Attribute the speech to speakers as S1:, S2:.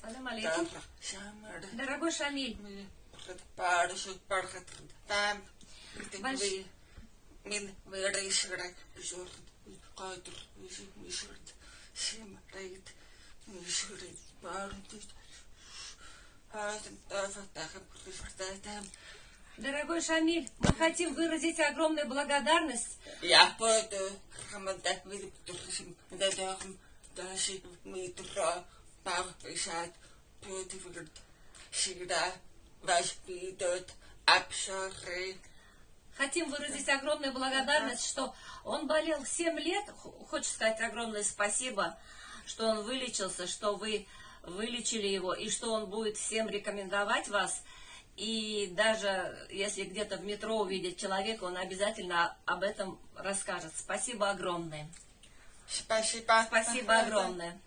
S1: Салам алейкум.
S2: Дорогой Шамиль,
S1: пришвартатам.
S2: дорогой Шамиль, мы хотим выразить огромную благодарность.
S1: Я буду митра парпишат путивирт шида ваш бидот абшары
S2: Хотим выразить огромную благодарность, что он болел 7 лет. Хочу сказать огромное спасибо, что он вылечился, что вы вылечили его, и что он будет всем рекомендовать вас. И даже если где-то в метро увидит человека, он обязательно об этом расскажет. Спасибо огромное.
S1: Спасибо
S2: Спасибо огромное.